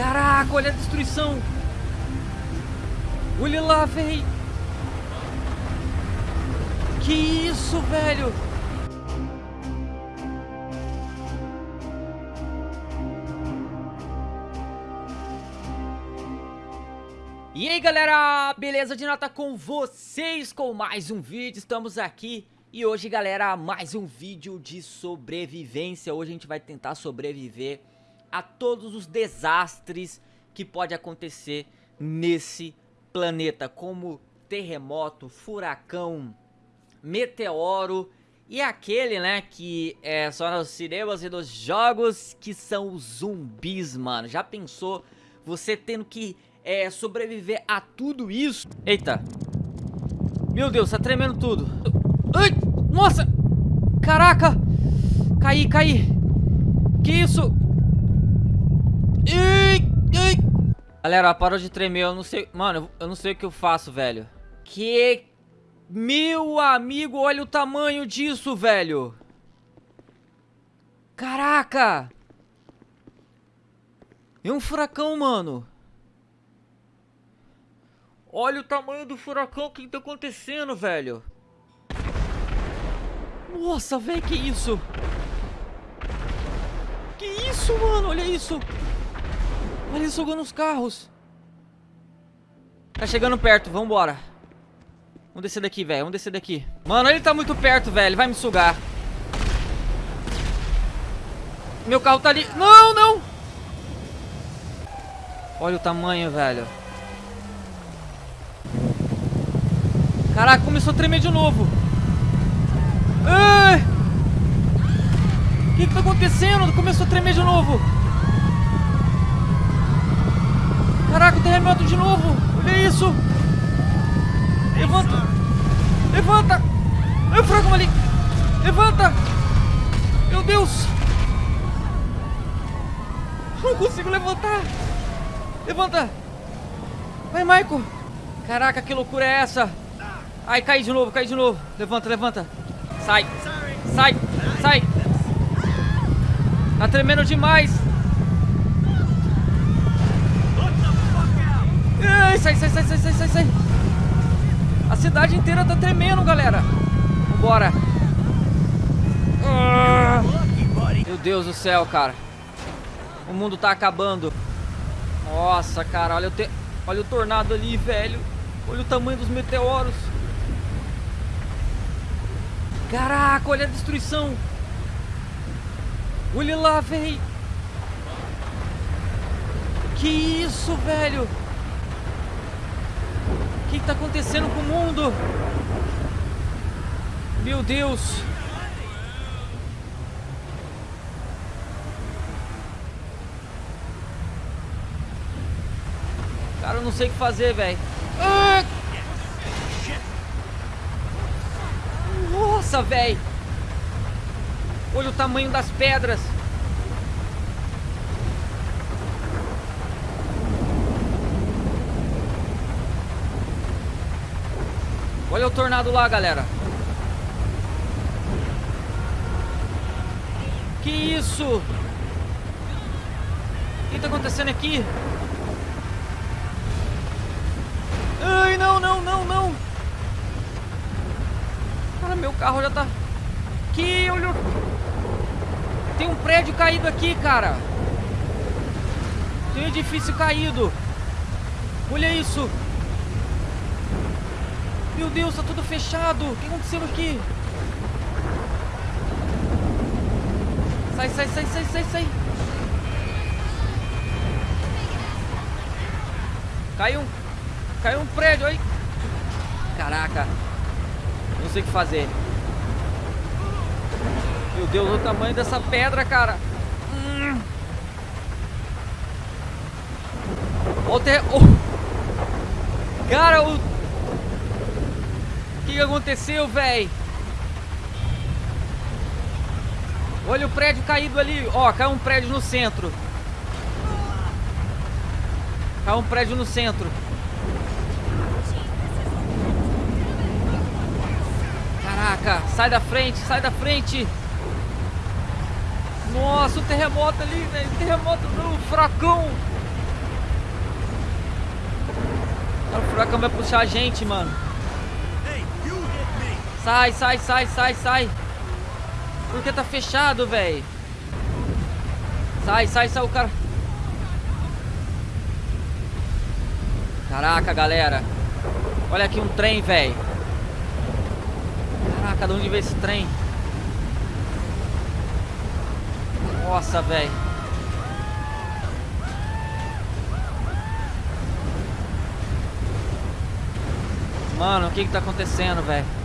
Caraca, olha a destruição. Olha lá, velho. Que isso, velho? E aí galera, beleza de nota com vocês com mais um vídeo, estamos aqui e hoje galera, mais um vídeo de sobrevivência, hoje a gente vai tentar sobreviver a todos os desastres que pode acontecer nesse planeta, como terremoto, furacão, meteoro e aquele, né, que é só nos cinemas e nos jogos, que são os zumbis, mano. Já pensou você tendo que é, sobreviver a tudo isso? Eita. Meu Deus, tá tremendo tudo. Ai, nossa! Caraca! Caí, caí. Que isso? Galera, parou de tremer, eu não sei... Mano, eu não sei o que eu faço, velho. Que... Meu amigo, olha o tamanho disso, velho. Caraca! É um furacão, mano. Olha o tamanho do furacão, o que tá acontecendo, velho? Nossa, velho, que isso? Que isso, mano? Olha isso. Olha ele jogando os carros. Tá chegando perto, vambora. Vamos descer daqui, velho. Vamos descer daqui. Mano, ele tá muito perto, velho. Vai me sugar. Meu carro tá ali. Não, não! Olha o tamanho, velho. Caraca, começou a tremer de novo. O que que tá acontecendo? Começou a tremer de novo. Caraca, o terremoto de novo. Olha isso. Levanta. Levanta. Olha o fragão ali. Levanta. Meu Deus. Não consigo levantar. Levanta. Vai, Michael. Caraca, que loucura é essa? Ai, cai de novo, cai de novo. Levanta, levanta. Sai. Sai. Sai. Tá tremendo demais. Ai, sai, sai, sai, sai, sai, sai, sai. A cidade inteira tá tremendo, galera. Vambora. Ah. Meu Deus do céu, cara. O mundo tá acabando. Nossa, cara, olha o, te... olha o tornado ali, velho. Olha o tamanho dos meteoros. Caraca, olha a destruição. Olha lá, velho. Que isso, velho? Que, que tá acontecendo com o mundo? Meu Deus. Cara, eu não sei o que fazer, velho. Ah! Nossa, velho. Olha o tamanho das pedras. Olha o tornado lá, galera. Que isso? O que tá acontecendo aqui? Ai, não, não, não, não. Cara, meu carro já tá... Que olho... Tem um prédio caído aqui, cara. Tem um edifício caído. Olha isso. Meu Deus, tá tudo fechado. O que aconteceu aqui? Sai, sai, sai, sai, sai, sai. Caiu um... Caiu um prédio aí. Caraca. Não sei o que fazer. Meu Deus, o tamanho dessa pedra, cara. Hum. O ter... oh. Cara, o que aconteceu, velho? Olha o prédio caído ali. Ó, caiu um prédio no centro. Caiu um prédio no centro. Caraca, sai da frente, sai da frente. Nossa, o terremoto ali, velho. Terremoto não, furacão. O furacão vai puxar a gente, mano. Sai, sai, sai, sai, sai. Porque tá fechado, velho. Sai, sai, sai o cara. Caraca, galera. Olha aqui um trem, velho. Caraca, de onde veio esse trem? Nossa, velho. Mano, o que que tá acontecendo, velho?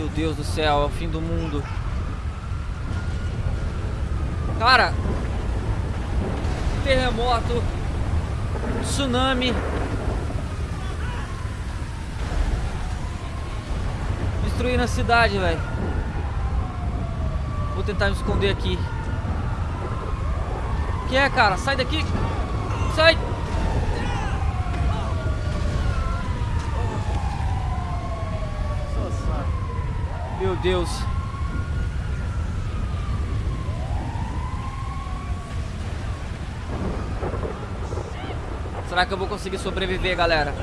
Meu Deus do céu, é o fim do mundo. Cara, terremoto, tsunami. Destruindo a cidade, velho. Vou tentar me esconder aqui. O que é, cara? Sai daqui. Sai. Meu Deus. Será que eu vou conseguir sobreviver, galera?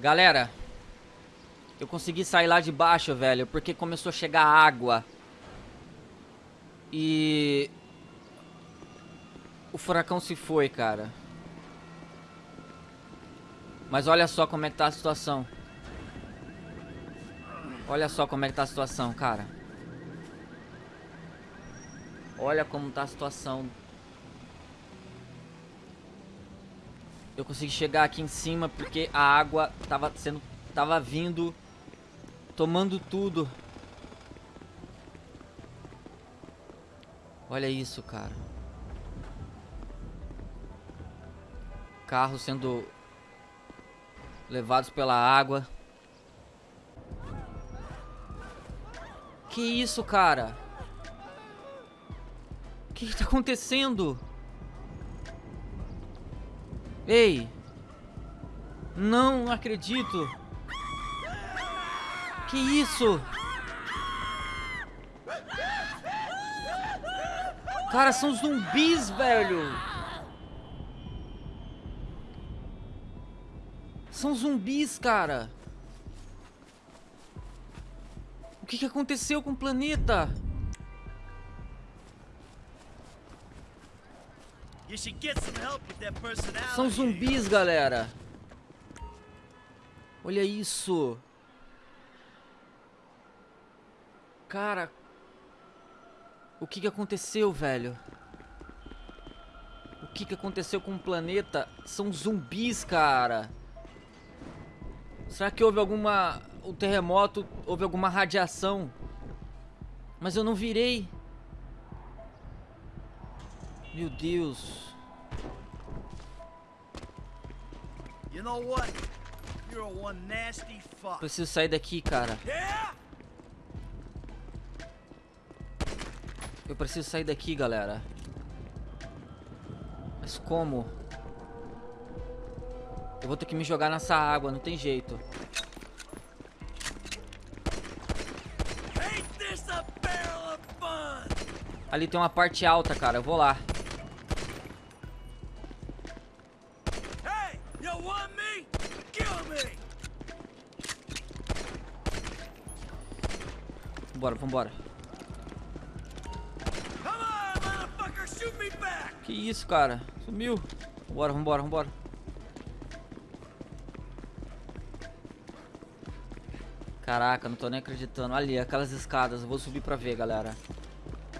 Galera, eu consegui sair lá de baixo, velho, porque começou a chegar água. E... O furacão se foi, cara. Mas olha só como é que tá a situação. Olha só como é que tá a situação, cara. Olha como tá a situação. Eu consegui chegar aqui em cima porque a água tava sendo tava vindo tomando tudo. Olha isso, cara. Carros sendo levados pela água. Que isso, cara? O que, que tá acontecendo? Ei! Não acredito! Que isso? Cara, são zumbis, velho! São zumbis, cara! O que, que aconteceu com o planeta? São zumbis, galera. Olha isso. Cara. O que, que aconteceu, velho? O que, que aconteceu com o planeta? São zumbis, cara. Será que houve alguma o terremoto, houve alguma radiação. Mas eu não virei. Meu Deus. You know what? You're one nasty fuck. Preciso sair daqui, cara. Eu preciso sair daqui, galera. Mas como? Eu vou ter que me jogar nessa água, não tem jeito. Ali tem uma parte alta, cara. Eu vou lá. Vambora, vambora. Que isso, cara? Sumiu. Vambora, vambora, vambora. Caraca, não tô nem acreditando. Ali, aquelas escadas. Eu vou subir pra ver, galera.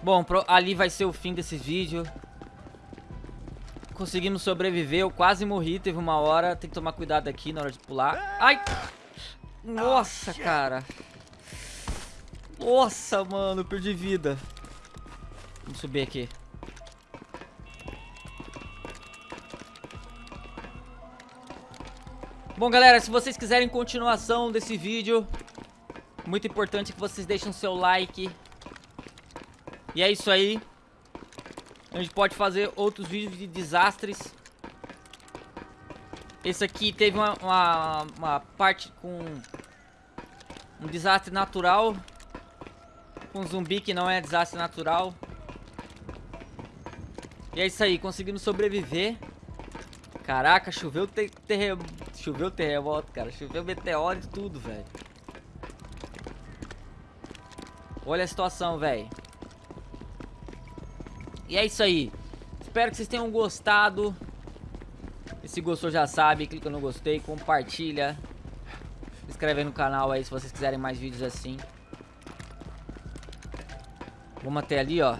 Bom, ali vai ser o fim desse vídeo. Conseguimos sobreviver, eu quase morri, teve uma hora. Tem que tomar cuidado aqui na hora de pular. Ai! Nossa, cara. Nossa, mano, perdi vida. Vamos subir aqui. Bom, galera, se vocês quiserem continuação desse vídeo, muito importante que vocês deixem o seu like, e é isso aí. A gente pode fazer outros vídeos de desastres. Esse aqui teve uma, uma, uma parte com um desastre natural. Com um zumbi que não é desastre natural. E é isso aí, conseguimos sobreviver. Caraca, choveu. Choveu terremoto, cara. Choveu meteoro e tudo, velho. Olha a situação, velho. E é isso aí. Espero que vocês tenham gostado. E se gostou já sabe, clica no gostei, compartilha. Se inscreve no canal aí se vocês quiserem mais vídeos assim. Vamos até ali, ó.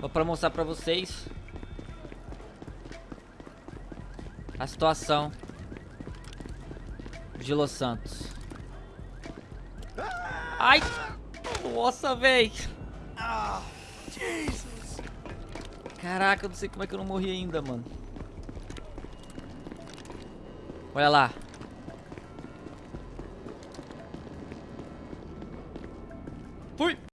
Só pra mostrar pra vocês a situação de Los Santos. Ai! Nossa, véi! Caraca, eu não sei como é que eu não morri ainda, mano. Olha lá.